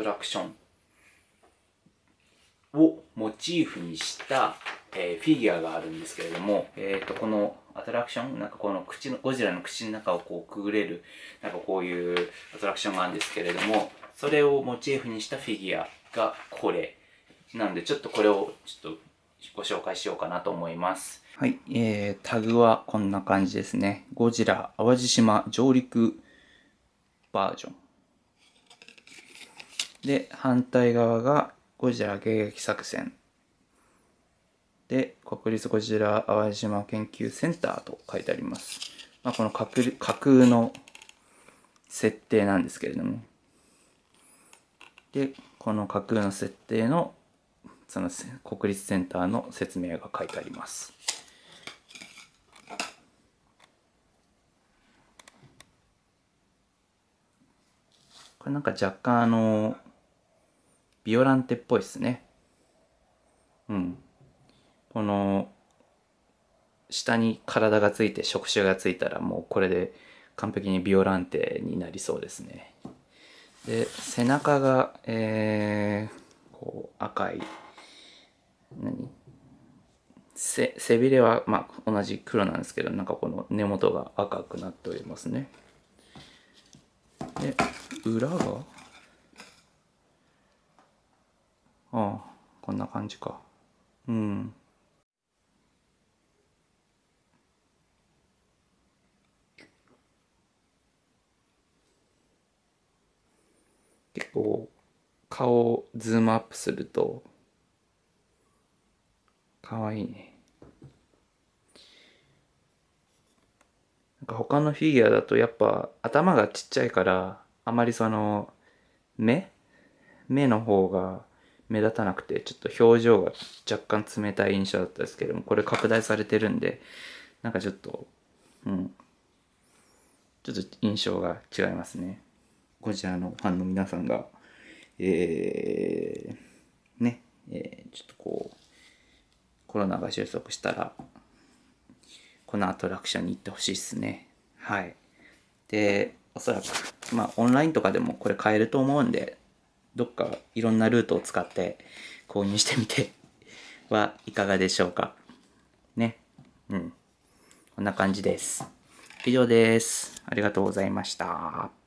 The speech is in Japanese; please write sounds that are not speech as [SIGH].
トラクションをモチーフにした、えー、フィギュアがあるんですけれども、え、ー、と、このアトラクション、なんかこの口の、ゴジラの口の中をこうくぐれる、なんかこういうアトラクションがあるんですけれども、それをモチーフにしたフィギュアがこれ。なんでちょっとこれをちょっとご紹介しようかなと思います。はい、えー、タグはこんな感じですね。ゴジラ淡路島上陸バージョン。で、反対側がゴジラ迎撃作戦。で、国立ゴジラ淡路島研究センターと書いてあります。まあ、この架空の設定なんですけれども。で、この架空の設定のその国立センターの説明が書いてあります。これなんか若干あのビオランテっぽいですね。うん。この、下に体がついて触手がついたらもうこれで完璧にビオランテになりそうですね。で、背中が、えー、こう赤い、何？背背びれは、まあ、同じ黒なんですけど、なんかこの根元が赤くなっておりますね。で、裏が？ああ、こんな感じか。うん。結構顔をズームアップするとかわいいねなんか他のフィギュアだとやっぱ頭がちっちゃいからあまりその目？目の方が目立たなくてちょっと表情が若干冷たい印象だったですけどもこれ拡大されてるんでなんかちょっとうん。ちょっと印象が違いますね。ゴジラのファンの皆さんがえー、ね、えー、ちょっとこうコロナが収束したらこのアトラクションに行ってほしいっすね。はい。でおそらくまあオンラインとかでもこれ買えると思うんでどっかいろんなルートを使って購入してみて [LAUGHS] はいかがでしょうか。ね。うん。こんな感じです。以上です。ありがとうございました。